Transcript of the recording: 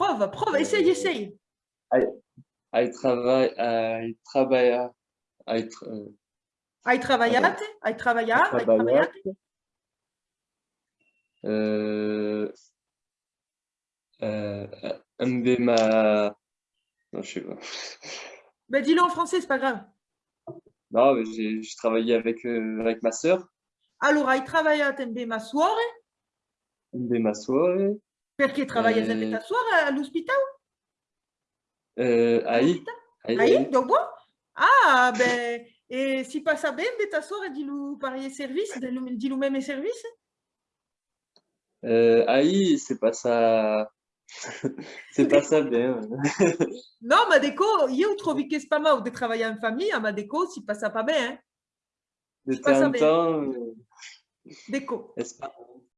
Prova, prova, essaye, essaye. Hai travai, hai trabalha, hai, tra- eh, Hai travagliate, hai travagliato, hai trabalhado, travagliate. euh, euh, andei ma... Non, je sais pas. Ben, dis-le en français, c'est pas grave. Non, mais j'ai travaillé avec, euh, avec ma sœur, Allora, hai travagliato in ma suore, andei ma suore, perché travaglia sempre Eh. ta suore all'ospedale? euh, aí, aí, Aí, dopo? Ah, ben, e si passa bene de ta suore di lui parier service, di lui, di lui même service? euh, aí, c'est pas ça, c'est pas ça bien. No, ma dico, io trovi che spamau di travagliare in famiglia, ma dico, si passa pas bene, De C'est pas temps ça, en temps, euh, pas-